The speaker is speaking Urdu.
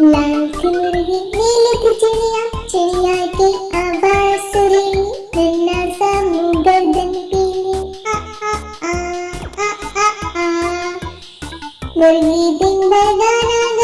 لال سن رہی نیل کی چڑیا چڑیا کی آواز سنی سم گردن پیلی مرغی دن بگانا